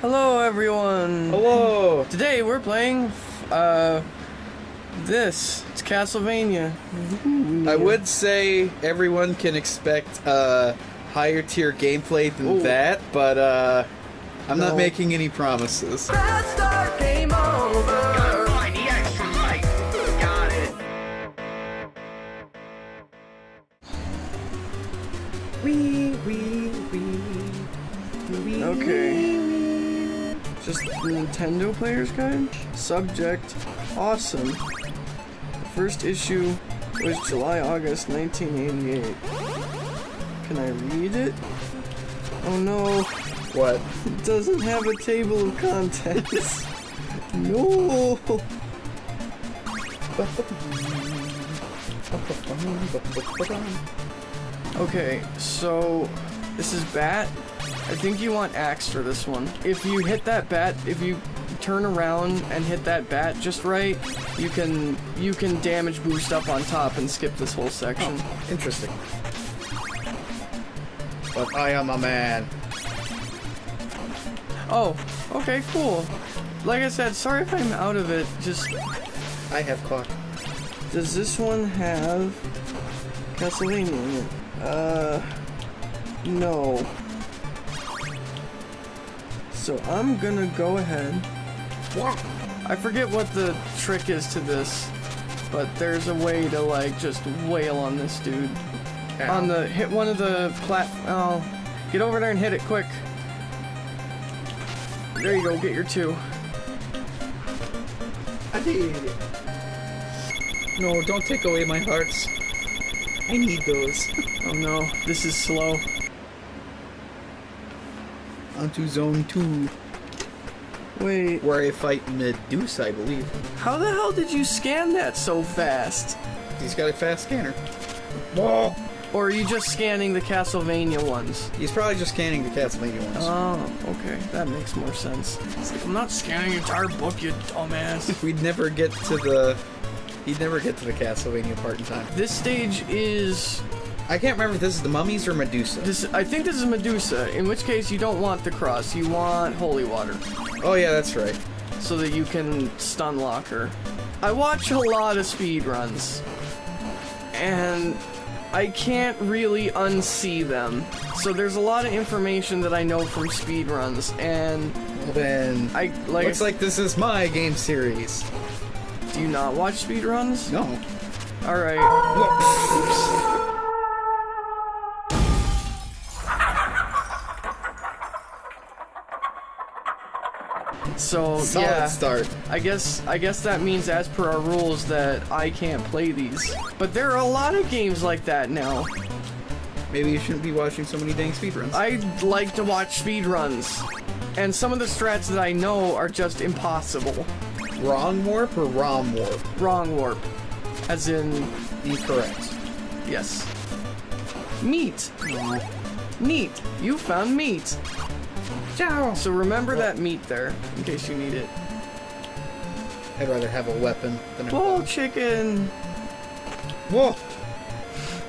Hello, everyone. Hello. Today we're playing, uh, this. It's Castlevania. I would say everyone can expect uh, higher tier gameplay than Ooh. that, but uh, I'm No. not making any promises. Game over. Find the extra life. Got it. Wee, wee, wee, wee, Okay. Just Nintendo Player's Guide. Subject, awesome. The first issue was July, August 1988. Can I read it? Oh no, What? it doesn't have a table of contents. no. Okay, so this is bat. I think you want axe for this one. If you hit that bat, if you turn around and hit that bat just right, you can you can damage boost up on top and skip this whole section. Interesting. But I am a man. Oh, okay, cool. Like I said, sorry if I'm out of it. Just I have clock. does this one have Castlevania in it? Uh, no. So I'm gonna go ahead. I forget what the trick is to this, but there's a way to like just wail on this dude. On the hit one of the plat. Oh, get over there and hit it quick. There you go. Get your two. I did. No, don't take away my hearts. I need those. Oh no, this is slow. Onto zone two, Wait, where I fight Medusa, I believe. how the hell did you scan that so fast? He's got a fast scanner. Whoa. Or are you just scanning the Castlevania ones? He's probably just scanning the Castlevania ones. Oh, okay, that makes more sense. Like, I'm not scanning the entire book, you dumbass. We'd never get to the. He'd never get to the Castlevania part in time. this stage is I can't remember if this is the mummies or Medusa. this. I think this is Medusa. In which case, you don't want the cross. You want holy water, oh yeah, that's right. so that you can stun lock her. I watch a lot of speed runs, and I can't really unsee them. So there's a lot of information that I know from speed runs, and Well then, I like. looks like this is my game series. do you not watch speed runs? No. All right. So Solid yeah, start. I guess I guess that means as per our rules that I can't play these. But there are a lot of games like that now. Maybe you shouldn't be watching so many dang speedruns. I like to watch speedruns. And some of the strats that I know are just impossible. Wrong warp or ROM warp? Wrong warp. As in, Incorrect. yes. Meat. Meat. You found meat. Ciao. So remember that meat there, in case you need it. I'd rather have a weapon than a Bull clock. chicken. Whoa.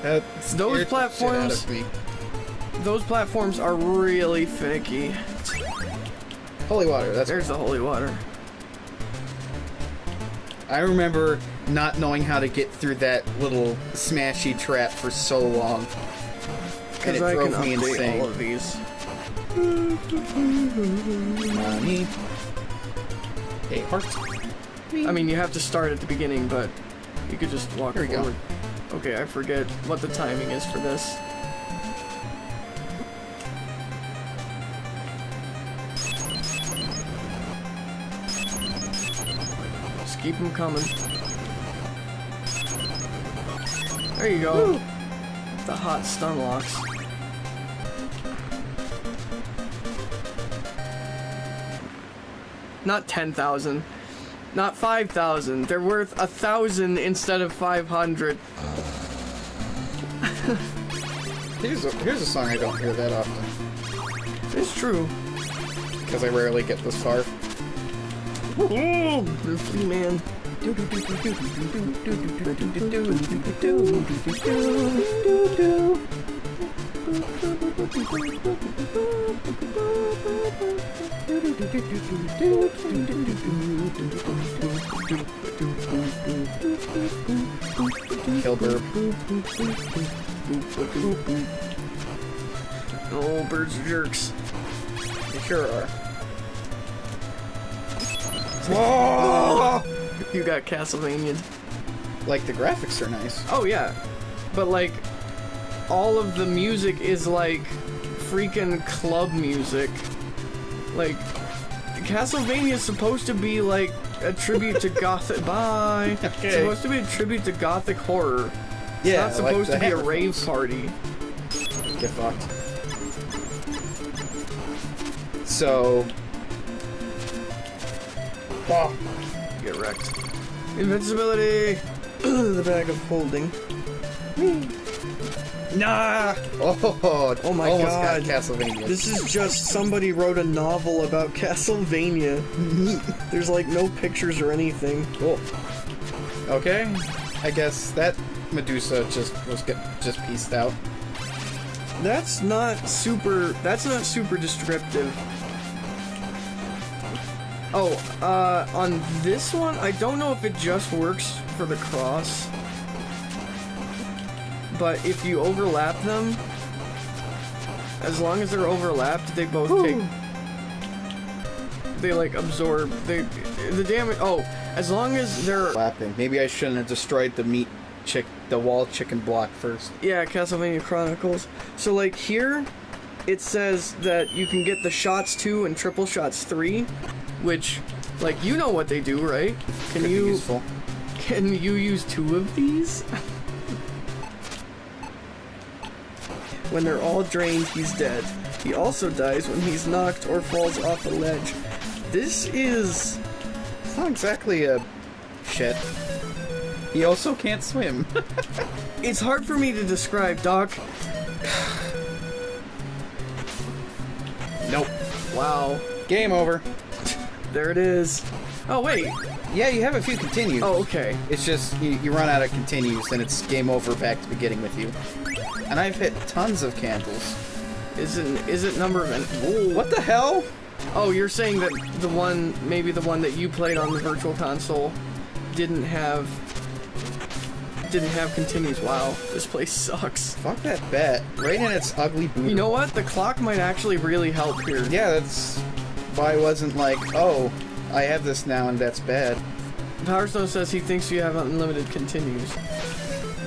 That Those scared the shit platforms- out of me. Those platforms are really finicky. Holy water. That's. There's the holy water. I remember not knowing how to get through that little smashy trap for so long. And it Because I can drove me update insane. all of these. Money. Hey, hearts. I mean, you have to start at the beginning, but you could just walk Here we go. Okay, I forget what the timing is for this. Just keep them coming. There you go. The hot stun locks. Not 10,000. Not 5,000. They're worth a thousand instead of 500. Here's a, here's a song I don't hear that often It's true. because I rarely get this far. The flea man. Kilburb. Oh, birds are jerks. They sure are. Whoa! You got Castlevania. Like the graphics are nice. Oh yeah, but like all of the music is like freaking club music. Like Castlevania is supposed to be like a tribute to gothic. Bye. It's supposed to be a tribute to gothic horror. It's Yeah, not supposed the to be a rave party. Get fucked. So. Oh, Get wrecked. Invincibility. the bag of holding. Nah! Oh, Oh my almost God. got Castlevania. This is just somebody wrote a novel about Castlevania. There's like no pictures or anything. Cool. Okay, I guess that Medusa just was get, just pieced out. That's not super. That's not super descriptive. Oh, uh, on this one, I don't know if it just works for the cross. But if you overlap them, as long as they're overlapped, they both take. They like absorb. They the damage. Oh, as long as they're Lapping. Maybe I shouldn't have destroyed the meat chick, the wall chicken block first. Yeah, Castlevania Chronicles. So like here, it says that you can get the shots two and triple shots three, which, like you know what they do, right? Can Could you can you use two of these? when they're all drained, he's dead. He also dies when he's knocked or falls off a ledge. This is It's not exactly a shit. He also can't swim. it's hard for me to describe, Doc. nope. Wow. Game over. There it is. Oh wait. Yeah, you have a few continues. Oh okay. It's just you, you run out of continues and it's game over back to beginning with you. And I've hit tons of candles. Isn't isn't number of Whoa. What the hell? Oh, you're saying that the one maybe the one that you played on the virtual console didn't have didn't have continues. Wow, this place sucks. Fuck that bet. Right in its ugly boot. You know what? The clock might actually really help here. Yeah, that's why I wasn't like, oh, I have this now and that's bad. Power Stone says he thinks you have unlimited continues.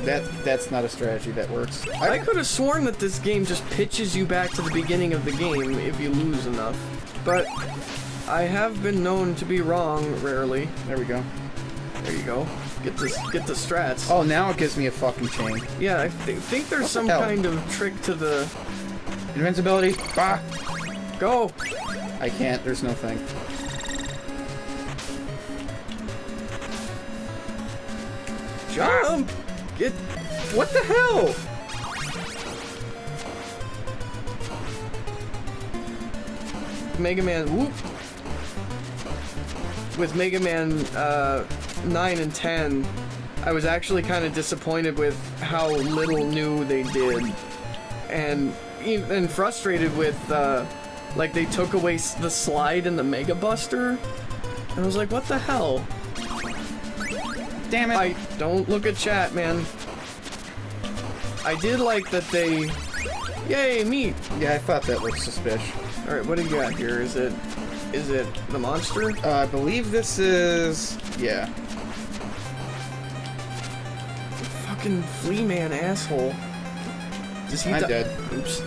That that's not a strategy that works. I could have sworn that this game just pitches you back to the beginning of the game if you lose enough. But I have been known to be wrong rarely. There we go. There you go. Get this get the strats. Oh, now it gives me a fucking chain. Yeah, I th think there's What some hell? kind of trick to the Invincibility. Bah! go. I can't. There's no thing. Jump! Get What the hell? Mega Man whoop. With Mega Man uh, 9 and 10, I was actually kind of disappointed with how little new they did. And and frustrated with, uh, like, they took away the slide in the Mega Buster. And I was like, what the hell? Damn it! I don't look at chat, man. I did like that they. Yay, meat! yeah, I thought that looked suspicious. All right, what do you got here? Is it, is it the monster? Uh, I believe this is yeah. Fucking flea man asshole. Does he? I'm dead. Oops.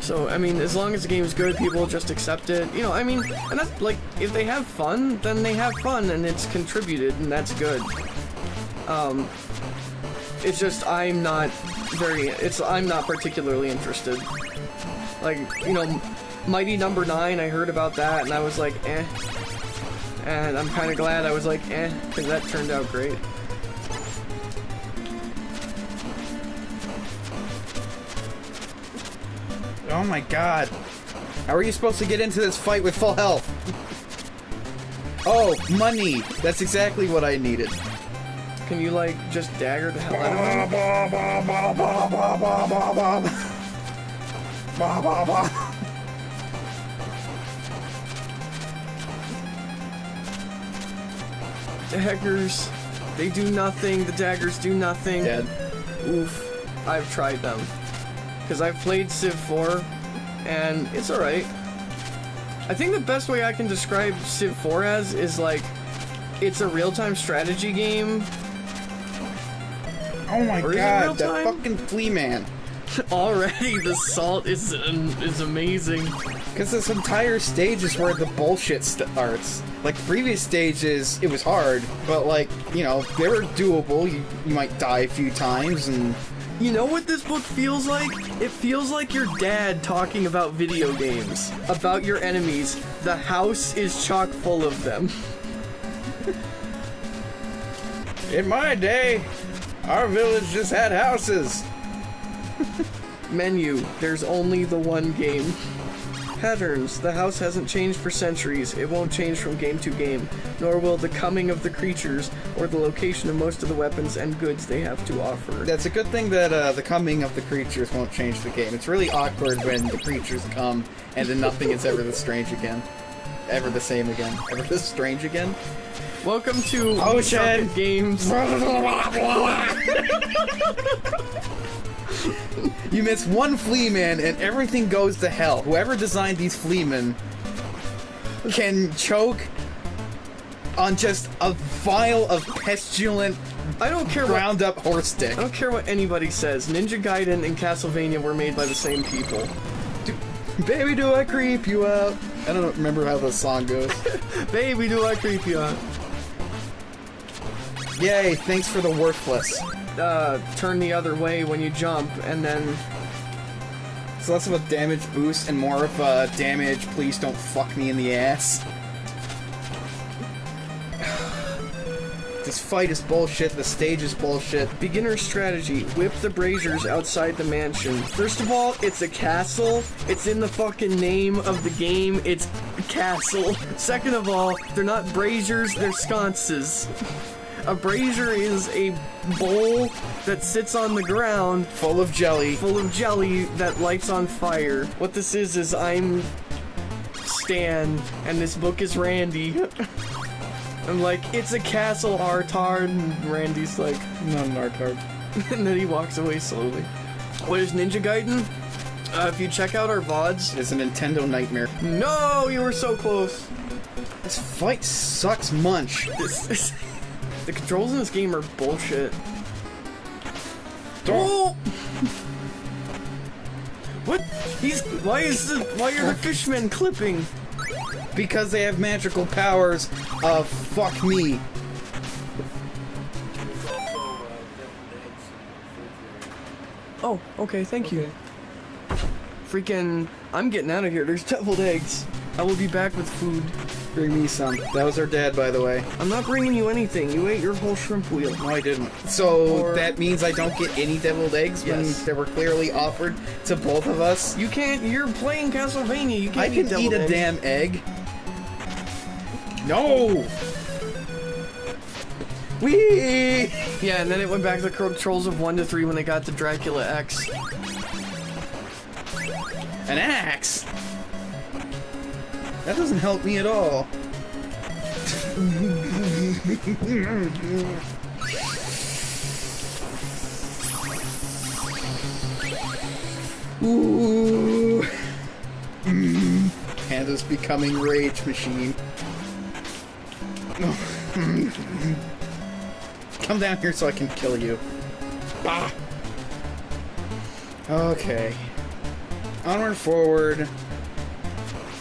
So I mean, as long as the game's good, people just accept it. You know, I mean, and that's like, if they have fun, then they have fun, and it's contributed, and that's good. Um, it's just I'm not very. It's I'm not particularly interested. Like you know, Mighty Number Nine. I heard about that, and I was like, eh. And I'm kind of glad I was like, eh, because that turned out great. Oh my god. How are you supposed to get into this fight with full health? Oh, money! That's exactly what I needed. can you like just dagger the hell out of him? Daggers, they do nothing. The daggers do nothing. Dead. Oof. I've tried them. Because I've played Civ 4, and it's alright. I think the best way I can describe Civ 4 as is like, it's a real-time strategy game. Oh my Or god, that fucking flea man. Already, the salt is um, is amazing. Because this entire stage is where the bullshit starts. Like previous stages, it was hard, but like you know they were doable. You, you might die a few times, and You know what this book feels like? It feels like your dad talking about video games, about your enemies. The house is chock full of them. in my day, our village just had houses. Menu, there's only the one game. Patterns, the house hasn't changed for centuries. It won't change from game to game, nor will the coming of the creatures or the location of most of the weapons and goods they have to offer. That's a good thing that uh, the coming of the creatures won't change the game. It's really awkward when the creatures come and then nothing is ever the strange again. Ever the same again. Ever the strange again. Welcome to shit. Games. You miss one flea man and everything goes to hell. Whoever designed these fleamen can choke on just a vial of pestilent, I don't care what up horse dick. I don't care what anybody says. Ninja Gaiden and Castlevania were made by the same people. Baby, do I creep you out? I don't remember how the song goes. Baby, do I creep you out? Yay, thanks for the worthless. Uh, turn the other way when you jump, and then It's less of a damage boost and more of a damage, please don't fuck me in the ass. this fight is bullshit, the stage is bullshit. beginner strategy. Whip the braziers outside the mansion. First of all, it's a castle. It's in the fucking name of the game. It's castle. Second of all, they're not braziers, they're sconces. A brazier is a bowl that sits on the ground Full of jelly. full of jelly that lights on fire. What this is is I'm Stan and this book is Randy. I'm like, it's a castle, Artard, and Randy's like, Not an art card. and then he walks away slowly. What is Ninja Gaiden? Uh, if you check out our VODs. It's a Nintendo nightmare. No, you were so close. This fight sucks munch. This, this, the controls in this game are bullshit. Don't- Oh! What? He's. Why is the. Why are the fishmen clipping? Because they have magical powers of fuck me. Oh, okay, thank you. Freaking. I'm getting out of here. There's deviled eggs. I will be back with food. Bring me some. That was our dad, by the way. I'm not bringing you anything. You ate your whole shrimp wheel. No, I didn't. So Or- that means I don't get any deviled eggs Yes. when they were clearly offered to both of us. You can't. You're playing Castlevania. You can't I can deviled eat a eggs. damn egg. No. Wee. Yeah, and then it went back to the controls of 1 to 3 when they got to Dracula X. An axe. That doesn't help me at all. Ooh. Panda's becoming rage machine. Come down here so I can kill you. Bah. Okay. Onward, forward.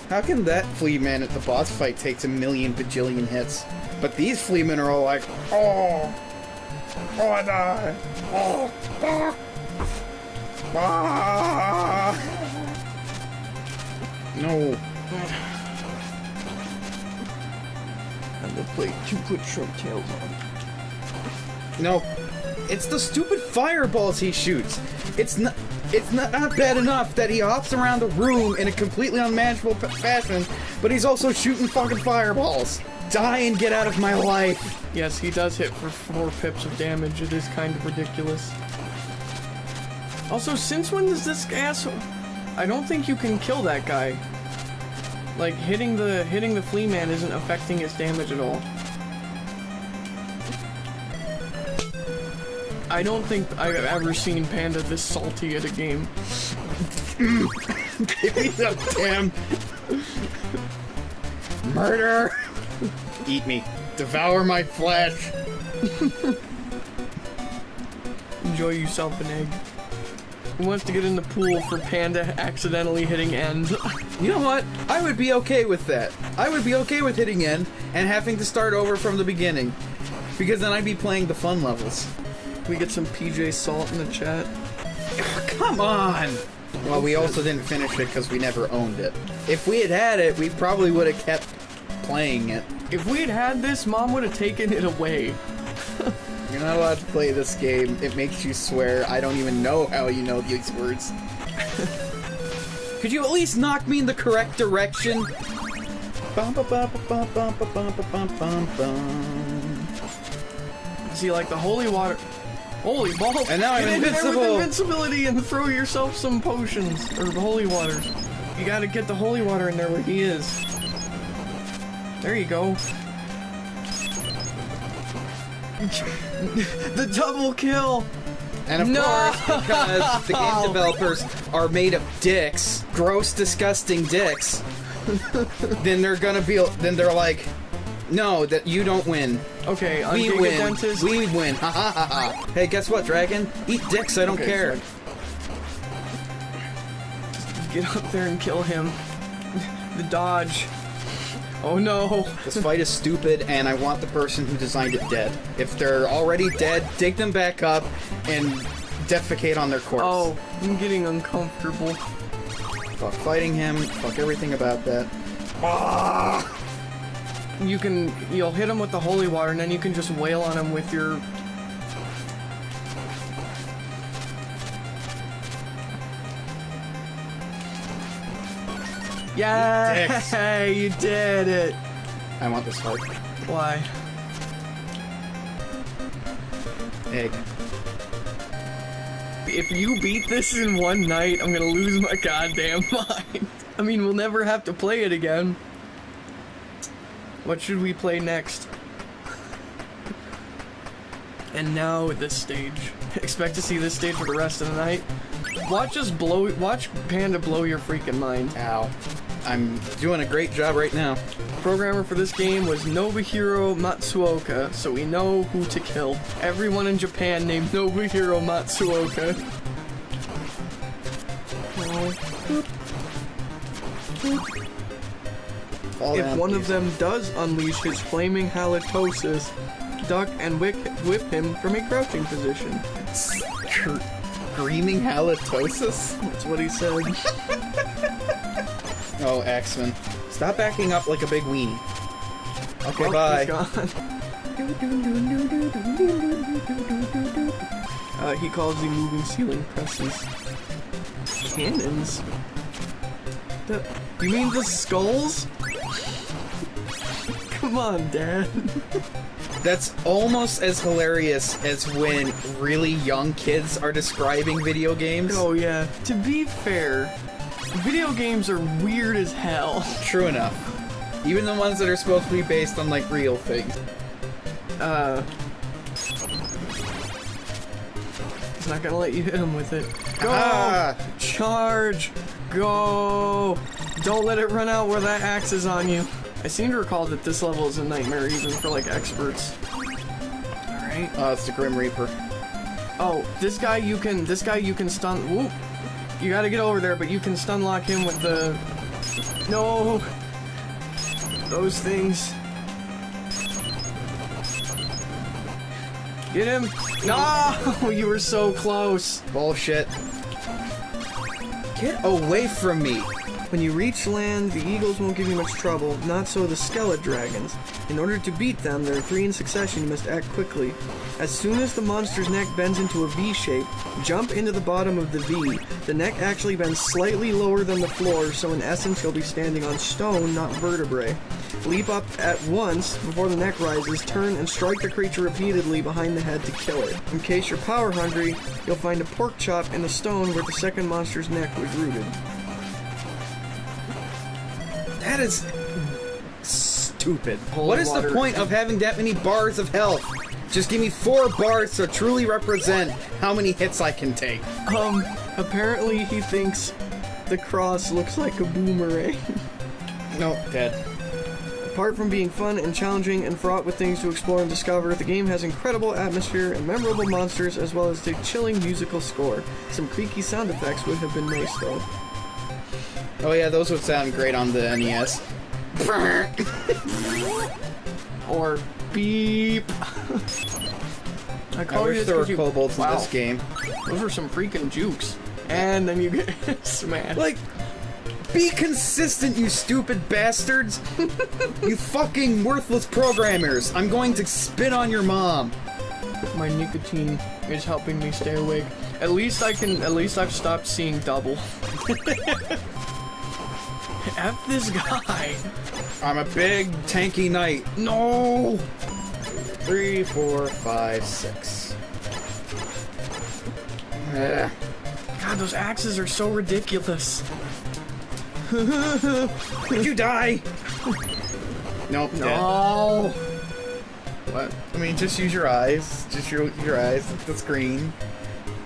How can that flea man at the boss fight takes a million bajillion hits? But these flea men are all like, oh, oh, I die, oh, ah, ah. No, And the plate to put shrimp tails on. no, it's the stupid fireballs he shoots. It's not. It's not, not bad enough that he hops around the room in a completely unmanageable fashion, but he's also shooting fucking fireballs. Die and get out of my life! Yes, he does hit for four pips of damage. It is kind of ridiculous. Also, since when does this asshole... I don't think you can kill that guy. Like, hitting the hitting the flea man isn't affecting his damage at all. I don't think I've ever seen Panda this salty at a game. Give me the damn murder! Eat me. Devour my flesh. Enjoy yourself an egg. Who wants to get in the pool for Panda accidentally hitting end? You know what? I would be okay with that. I would be okay with hitting end and having to start over from the beginning. Because then I'd be playing the fun levels. We get some PJ Salt in the chat. Come on! Well, we also didn't finish it because we never owned it. If we had had it, we probably would have kept playing it. If we had had this, Mom would have taken it away. You're not allowed to play this game. It makes you swear. I don't even know how you know these words. Could you at least knock me in the correct direction? Bum, ba, ba, ba, bum, bum, ba, bum, ba, bum, bum, bum. See, like the holy water. Holy balls! And now I'm Get in there invincible. with invincibility and throw yourself some potions or the holy water. You gotta get the holy water in there where he is. There you go. the double kill. And of No! course, because the game developers are made of dicks, gross, disgusting dicks, then they're gonna be, then they're like, no, that you don't win. Okay, on We win. Dentist. We win. Ha ha ha ha. Hey, guess what, Dragon? Eat dicks. I don't Okay, care. Get up there and kill him. the dodge. Oh no. This fight is stupid, and I want the person who designed it dead. If they're already dead, dig them back up and defecate on their corpse. Oh, I'm getting uncomfortable. Fuck fighting him. Fuck everything about that. Ah! You can, you'll hit him with the holy water, and then you can just wail on him with your. Yeah, Hey, you did it. I want this heart. Why? Egg. If you beat this in one night, I'm gonna lose my goddamn mind. I mean, we'll never have to play it again. What should we play next? And now this stage. Expect to see this stage for the rest of the night. Watch us blow. Watch Panda blow your freaking mind. Ow. I'm doing a great job right now. Programmer for this game was Nobuhiro Matsuoka, so we know who to kill. Everyone in Japan named Nobuhiro Matsuoka. Fall If one of them does unleash his flaming halitosis, duck and whip, whip him from a crouching position. Screaming halitosis? That's what he said. Oh, Axman. Stop backing up like a big weenie. Okay, Oh, bye. Uh, he calls the moving ceiling presses cannons. The, you mean the skulls? Come on, Dad. That's almost as hilarious as when really young kids are describing video games. Oh yeah. To be fair, video games are weird as hell. True enough. Even the ones that are supposed to be based on like real things. Uh. It's not gonna let you hit him with it. Go! Ah! Charge! Go! Don't let it run out where that axe is on you. I seem to recall that this level is a nightmare even for like experts. Alright. Oh, it's the Grim Reaper. Oh, this guy you can this guy you can stun whoop. You gotta get over there, but you can stun lock him with the No those things. Get him! No! You were so close. Bullshit. Get away from me. When you reach land, the eagles won't give you much trouble, not so the skeleton dragons. In order to beat them, there are three in succession, you must act quickly. As soon as the monster's neck bends into a V shape, jump into the bottom of the V. The neck actually bends slightly lower than the floor, so in essence you'll be standing on stone, not vertebrae. Leap up at once before the neck rises, turn and strike the creature repeatedly behind the head to kill it. In case you're power hungry, you'll find a pork chop in the stone where the second monster's neck was rooted. That is stupid. Holy what is water. the point of having that many bars of health? Just give me four bars to truly represent how many hits I can take. Um, apparently he thinks the cross looks like a boomerang. No, dead. Apart from being fun and challenging and fraught with things to explore and discover, the game has incredible atmosphere and memorable monsters as well as a chilling musical score. Some creaky sound effects would have been nice though. Oh yeah, those would sound great on the NES. Or beep. I I call you wish there were you- kobolds in this game. Those are some freaking jukes. And then you get smashed. Like, be consistent, you stupid bastards! you fucking worthless programmers! I'm going to spit on your mom! My nicotine is helping me stay awake. At least I can. At least I've stopped seeing double. F this guy. I'm a big, tanky knight. No. Three, four, five, six. Ugh. God, those axes are so ridiculous. Did you die? Nope, dead. No. What? I mean, just use your eyes. Just your, your eyes at the screen.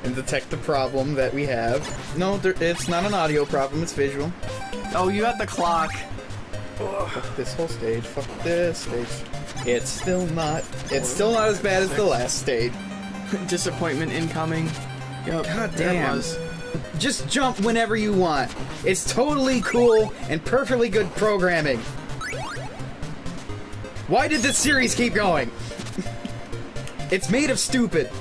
And detect the problem that we have. No, there, it's not an audio problem, it's visual. Oh, you got the clock. Fuck this whole stage. Fuck this stage. It's still not. It's still not as bad as the last stage. Disappointment incoming. Yep. God damn. was. Just jump whenever you want. It's totally cool and perfectly good programming. Why did this series keep going? it's made of stupid.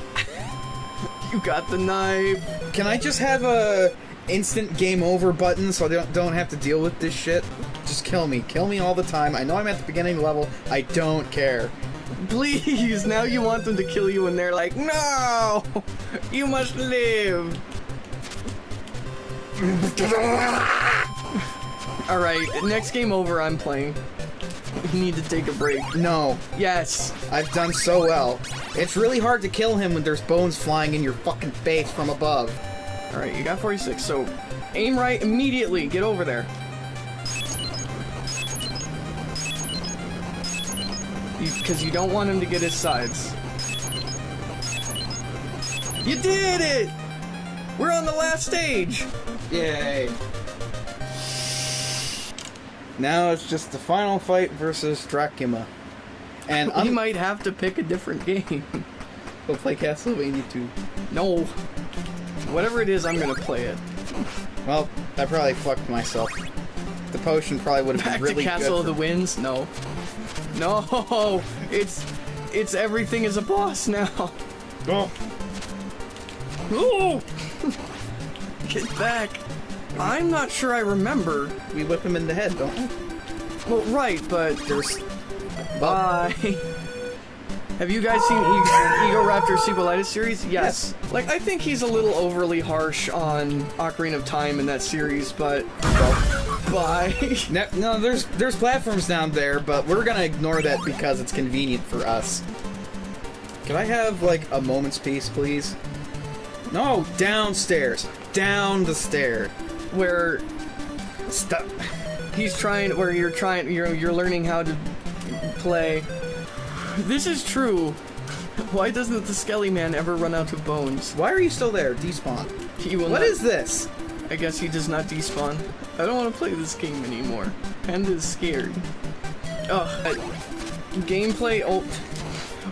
You got the knife. Can I just have a instant game over button so I don't don't have to deal with this shit? Just kill me. Kill me all the time. I know I'm at the beginning level. I don't care. Please, now you want them to kill you and they're like, no! You must live! Alright, next game over, I'm playing. You need to take a break. No, Yes! I've done so well. It's really hard to kill him when there's bones flying in your fucking face from above. Alright, you got 46, so aim right immediately. Get over there. Because you, don't want him to get his sides. You did it! We're on the last stage! Yay. Now it's just the final fight versus Dracula. And We I'm might have to pick a different game. We'll play Castlevania 2. no. Whatever it is, I'm gonna play it. Well, I probably fucked myself. The potion probably would have been really good. Back to Castle of the Winds? No. No! It's... It's everything is a boss now. Oh. Ooh! Get back. I'm not sure I remember. We whip him in the head, don't we? Well, right, but There's. bye. Have you guys seen Egoraptor Sequelitis series? Yes. Like, I think he's a little overly harsh on Ocarina of Time in that series, but bye. No, no, there's there's platforms down there, but we're gonna ignore that because it's convenient for us. Can I have like a moment's peace, please? No, downstairs, down the stair. Where Stop. he's trying, where you're trying, you're you're learning how to play. This is true. Why doesn't the Skelly Man ever run out of bones? Why are you still there? Despawn. He will What not- is this? I guess he does not despawn. I don't want to play this game anymore. Panda's scared. Ugh. uh, Gameplay. Oh.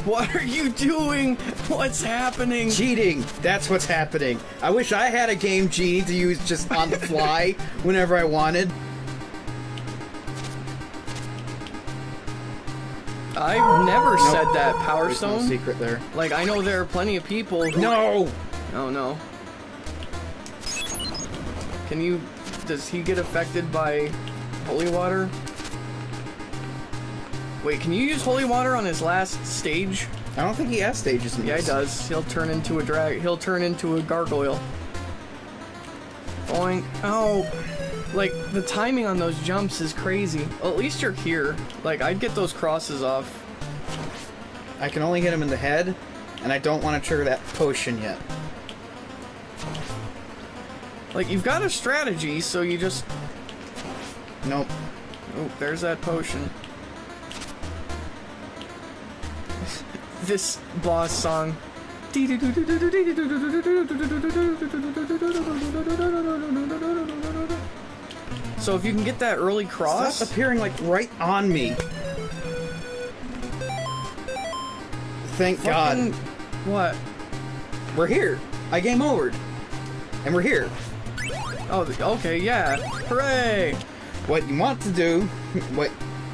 What are you doing? What's happening? Cheating. That's what's happening. I wish I had a game genie to use just on the fly whenever I wanted. I've never Nope. said that, Power There's no Stone. secret there. Like, I know there are plenty of people who. No. Oh no. Can you does he get affected by holy water? Wait, can you use holy water on his last stage? I don't think he has stages in Yeah, he does. He'll turn into a drag. He'll turn into a gargoyle. Boing. Oh, like the timing on those jumps is crazy. Well, at least you're here. Like I'd get those crosses off. I can only hit him in the head, and I don't want to trigger that potion yet. Like you've got a strategy, so you just. Nope. Oh, there's that potion. this boss song. So if you can get that early cross, Stop appearing like right on me. Thank fucking- God. What? We're here. I game over. And we're here. Oh, okay, yeah. Hooray! What you want to do, what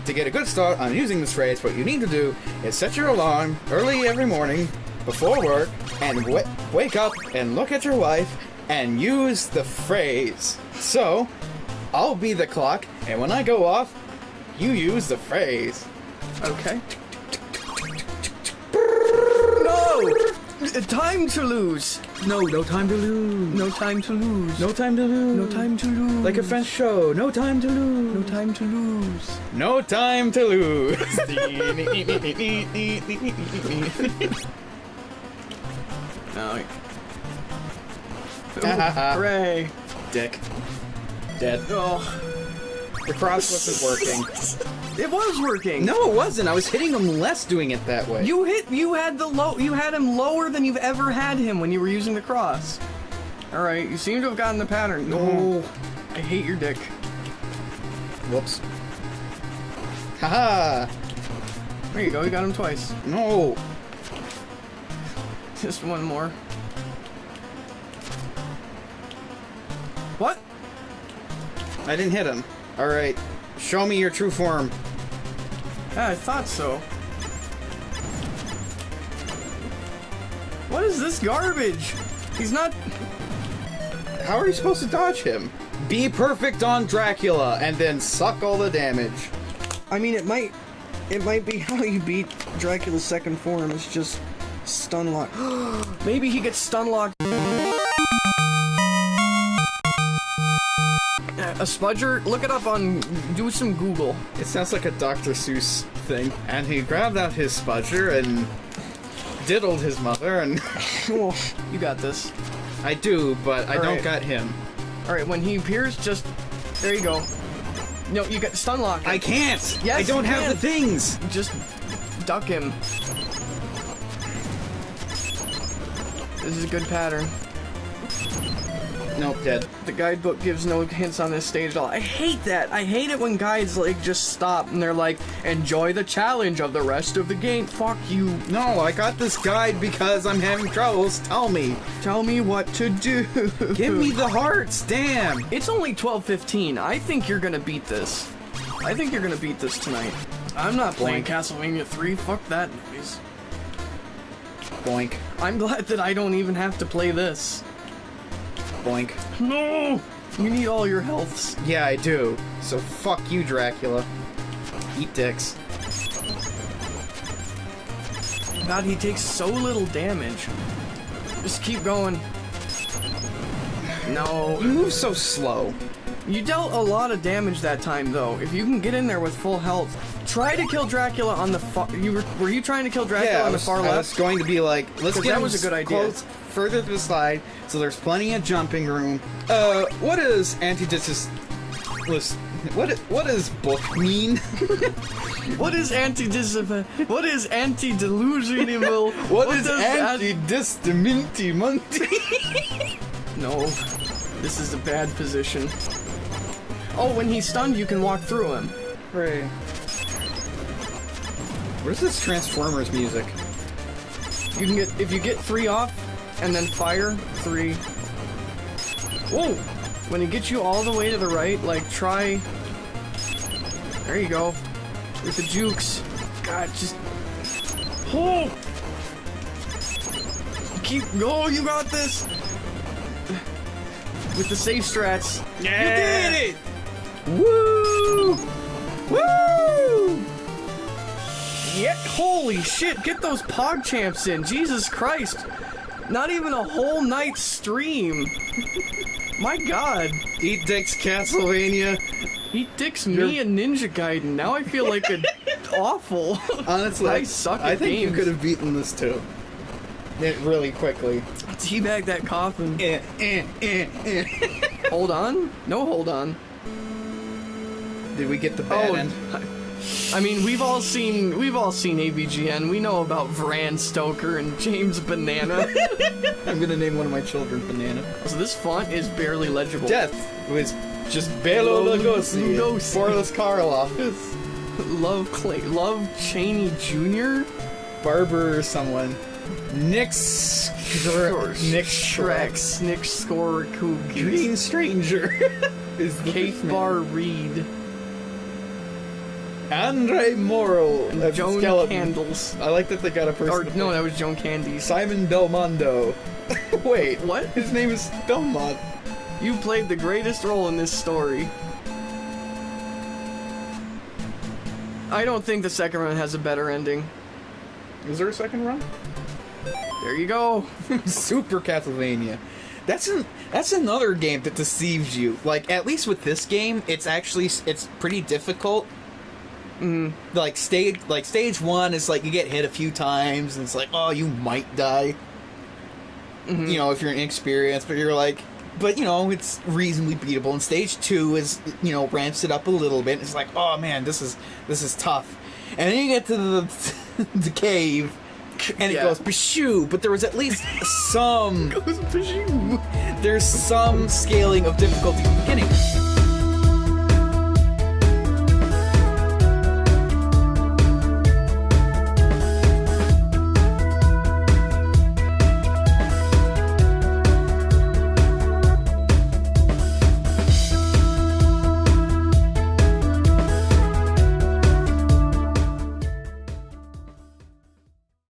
to get a good start on using this phrase, what you need to do is set your alarm early every morning before work and w- wake up and look at your wife and use the phrase. So, I'll be the clock, and when I go off, you use the phrase. Okay. No! Uh, Time to lose! No, no time to lose. No time to lose. No time to lose. No time to lose. Like a French show. No time to lose. No time to lose. No time to lose. No. Ooh, hooray! Dick. Dead. Oh, The cross wasn't working. it was working. No, it wasn't. I was hitting him less doing it that way. You hit. You had the low. You had him lower than you've ever had him when you were using the cross. All right. You seem to have gotten the pattern. No. I hate your dick. Whoops. Haha. There you go. You got him twice. No. Just one more. What? I didn't hit him. Alright. Show me your true form. Yeah, I thought so. What is this garbage? He's not. How are you supposed to dodge him? Be perfect on Dracula and then suck all the damage. I mean, it might. It might be how you beat Dracula's second form. It's just stun lock. Maybe he gets stun locked. A spudger? Look it up on. Do some Google. It sounds like a Dr. Seuss thing. And he grabbed out his spudger and diddled his mother, and You got this. I do, but I don't got him. Alright, when he appears, just. There you go. No, you got stun lock. I can't! Yes, I don't have can. the things! Just duck him. This is a good pattern. Nope, dead. The guidebook gives no hints on this stage at all. I hate that. I hate it when guides like just stop and they're like, enjoy the challenge of the rest of the game. Fuck you. No, I got this guide because I'm having troubles. Tell me. Tell me what to do. Give me the hearts, damn! It's only 12:15. I think you're gonna beat this. I think you're gonna beat this tonight. I'm not playing Boink. Castlevania 3. Fuck that noise. Boink, I'm glad that I don't even have to play this. No! You need all your healths. Yeah, I do. So fuck you, Dracula. Eat dicks. God, he takes so little damage. Just keep going. No. You move so slow. You dealt a lot of damage that time, though. If you can get in there with full health, try to kill Dracula on the far. You were were you trying to kill Dracula Yeah, on the was, far I was left? going to be like, let's get that was a good idea. close further to the slide, so there's plenty of jumping room. Uh, what does antidis... What what does book mean? What is anti What is anti delusional? what is does anti-distiminti No, this is a bad position. Oh, when he's stunned, you can walk through him. Hooray. Where's this Transformers music? You can get if you get three off, and then fire three. Whoa! When it gets you all the way to the right, like try. There you go. With the jukes. God, just. Oh! Keep go. You got this. with the safe strats. Yeah. You did it! Woo! Woo! Yeah, holy shit, get those pog champs in. Jesus Christ. Not even a whole night stream. My god. Eat dicks, Castlevania. He dicks me and Ninja Gaiden. Now I feel like a awful. Honestly, I suck I think you could have beaten this too. It really quickly. Teabag that coffin. Eh, eh, eh, eh. Hold on? No, hold on. Did we get the bad Oh, end? I mean, we've all seen we've all seen AVGN. We know about Vran Stoker and James Banana. I'm gonna name one of my children Banana. so this font is barely legible. Death was just Belo Lugosi. Lugosi. Boris Karloff. Love Clay, Love Cheney Jr. Barber or someone. Nick Str- Nick Shrek. Nick Scorecoogies, Green Stranger is Kate. Bar Reed, Andre Morrill and as the Joan skeleton. Candles. I like that they got a person. Or to no, play. that was Joan Candy. Simon Belmondo. Wait, What? His name is Belmont. You played the greatest role in this story. I don't think the second run has a better ending. Is there a second run? There you go. Super Castlevania. That's an that's another game that deceives you. Like at least with this game, it's actually it's pretty difficult. Mm. Like stage like stage one is like you get hit a few times and it's like oh you might die. You know if you're inexperienced, but you're like, but you know it's reasonably beatable. And stage two is you know ramps it up a little bit. It's like oh man this is this is tough. And then you get to the the cave. And it goes pshoo, but there was at least some there's some scaling of difficulty beginning.